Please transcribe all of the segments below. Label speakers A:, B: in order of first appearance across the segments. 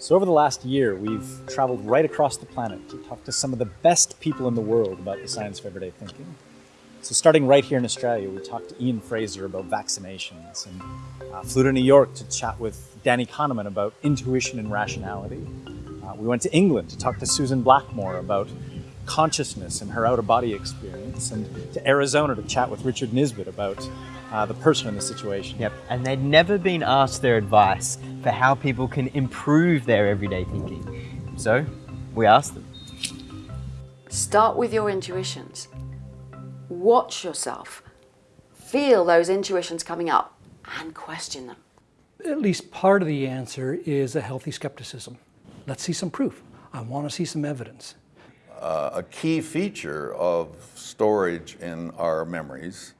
A: So over the last year, we've traveled right across the planet to talk to some of the best people in the world about the science of everyday thinking. So starting right here in Australia, we talked to Ian Frazer about vaccinations and uh, flew to New York to chat with Danny Kahneman about intuition and rationality. Uh, we went to England to talk to Susan Blackmore about consciousness and her out-of-body experience, and to Arizona to chat with Richard Nisbett about uh, the person in the situation.
B: Yep, and they'd never been asked their advice for how people can improve their everyday thinking. So, we asked them.
C: Start with your intuitions. Watch yourself. Feel those intuitions coming up and question them.
D: At least part of the answer is a healthy skepticism. Let's see some proof. I want to see some evidence.
E: Uh, a key feature of storage in our memories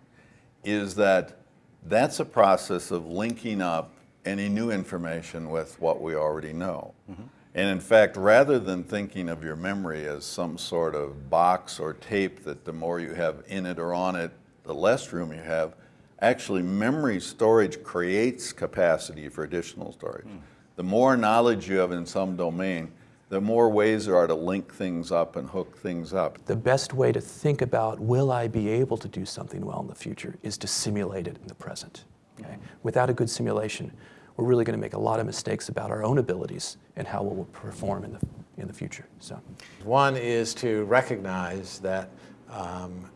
E: is that that's a process of linking up any new information with what we already know. Mm -hmm. And in fact, rather than thinking of your memory as some sort of box or tape that the more you have in it or on it, the less room you have, actually memory storage creates capacity for additional storage. Mm. The more knowledge you have in some domain, the more ways there are to link things up and hook things up.
F: The best way to think about will I be able to do something well in the future is to simulate it in the present. Okay? Without a good simulation, we're really going to make a lot of mistakes about our own abilities and how we'll perform in the, in the future. So,
G: One is to recognize that um,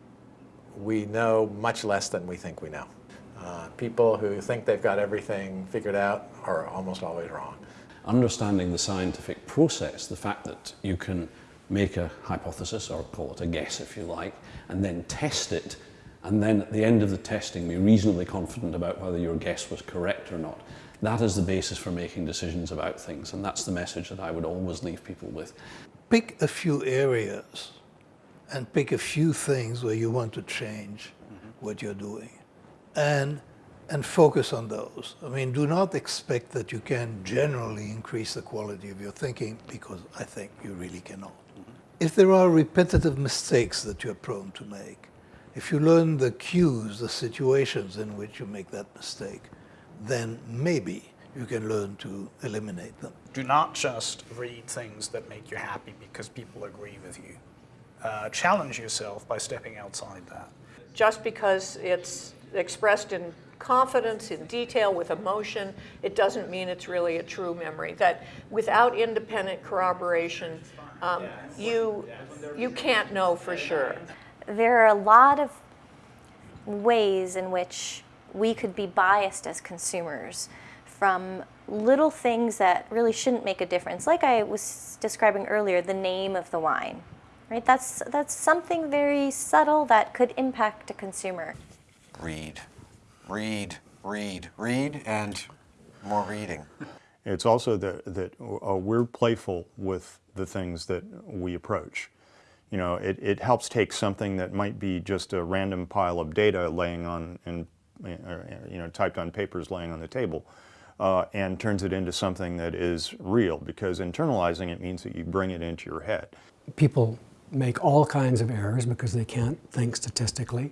G: we know much less than we think we know. Uh, people who think they've got everything figured out are almost always wrong
H: understanding the scientific process, the fact that you can make a hypothesis, or call it a guess if you like, and then test it, and then at the end of the testing be reasonably confident about whether your guess was correct or not. That is the basis for making decisions about things, and that's the message that I would always leave people with.
I: Pick a few areas and pick a few things where you want to change mm -hmm. what you're doing. And and focus on those. I mean, do not expect that you can generally increase the quality of your thinking because I think you really cannot. Mm -hmm. If there are repetitive mistakes that you're prone to make, if you learn the cues, the situations in which you make that mistake, then maybe you can learn to eliminate them.
J: Do not just read things that make you happy because people agree with you. Uh, challenge yourself by stepping outside that.
K: Just because it's expressed in confidence, in detail, with emotion, it doesn't mean it's really a true memory. That without independent corroboration, um, you, you can't know for sure.
L: There are a lot of ways in which we could be biased as consumers from little things that really shouldn't make a difference. Like I was describing earlier, the name of the wine. Right? That's, that's something very subtle that could impact a consumer.
M: Read read, read, read, and more reading.
N: It's also that, that uh, we're playful with the things that we approach. You know, it, it helps take something that might be just a random pile of data laying on, in, uh, you know, typed on papers laying on the table, uh, and turns it into something that is real, because internalizing it means that you bring it into your head.
D: People make all kinds of errors because they can't think statistically.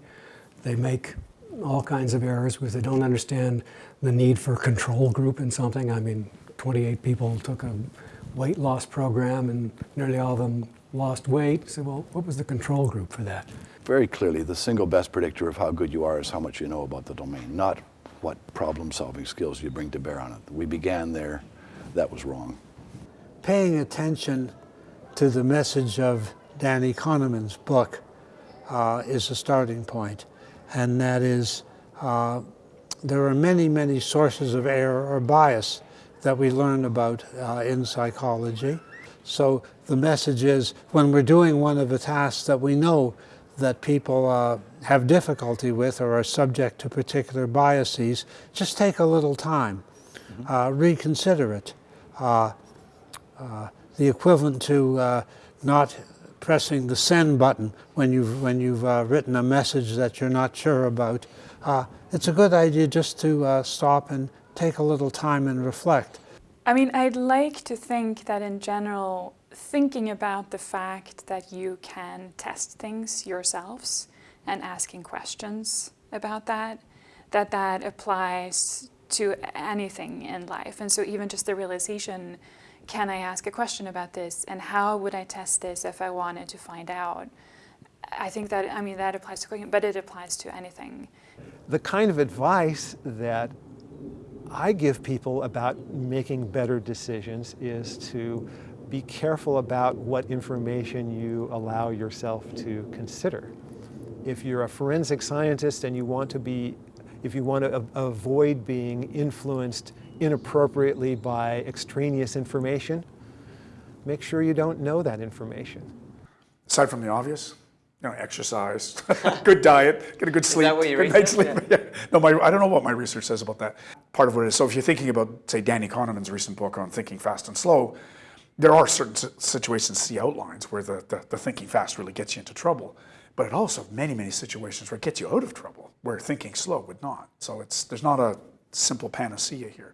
D: They make all kinds of errors because they don't understand the need for control group in something. I mean, 28 people took a weight loss program and nearly all of them lost weight. So, well, what was the control group for that?
O: Very clearly, the single best predictor of how good you are is how much you know about the domain, not what problem-solving skills you bring to bear on it. We began there. That was wrong.
P: Paying attention to the message of Danny Kahneman's book uh, is a starting point and that is uh, there are many, many sources of error or bias that we learn about uh, in psychology. So the message is when we're doing one of the tasks that we know that people uh, have difficulty with or are subject to particular biases, just take a little time, -hmm. reconsider it. Uh, uh, the equivalent to uh, not pressing the send button when you've, when you've uh, written a message that you're not sure about. Uh, it's a good idea just to uh, stop and take a little time and reflect.
Q: I mean, I'd like to think that in general, thinking about the fact that you can test things yourselves and asking questions about that, that that applies to anything in life. And so even just the realization can I ask a question about this? And how would I test this if I wanted to find out? I think that, I mean, that applies to cooking, but it applies to anything.
R: The kind of advice that I give people about making better decisions is to be careful about what information you allow yourself to consider. If you're a forensic scientist and you want to be, if you want to avoid being influenced inappropriately by extraneous information, make sure you don't know that information.
S: Aside from the obvious, you know, exercise, good diet, get a good sleep, good night's sleep. Yeah. No, my, I don't know what my research says about that. Part of what it is. So if you're thinking about, say, Danny Kahneman's recent book on thinking fast and slow, there are certain situations he outlines where the, the, the thinking fast really gets you into trouble. But it also many, many situations where it gets you out of trouble, where thinking slow would not. So it's there's not a simple panacea here.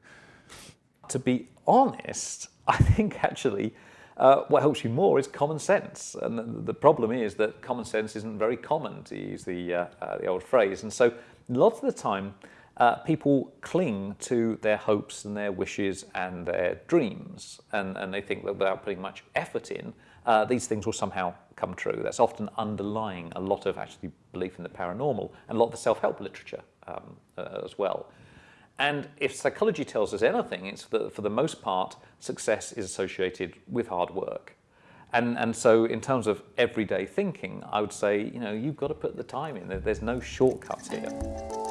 T: To be honest, I think actually uh, what helps you more is common sense. And the, problem is that common sense isn't very common, to use the, uh, uh, the old phrase. And so lots of the time, uh, people cling to their hopes and their wishes and their dreams. And, and they think that without putting much effort in, uh, these things will somehow come true. That's often underlying a lot of actually belief in the paranormal and a lot of the self-help literature um, uh, as well. And if psychology tells us anything, it's that for the most part, success is associated with hard work. And, and so in terms of everyday thinking, I would say, you know, you've got to put the time in. There's no shortcuts here.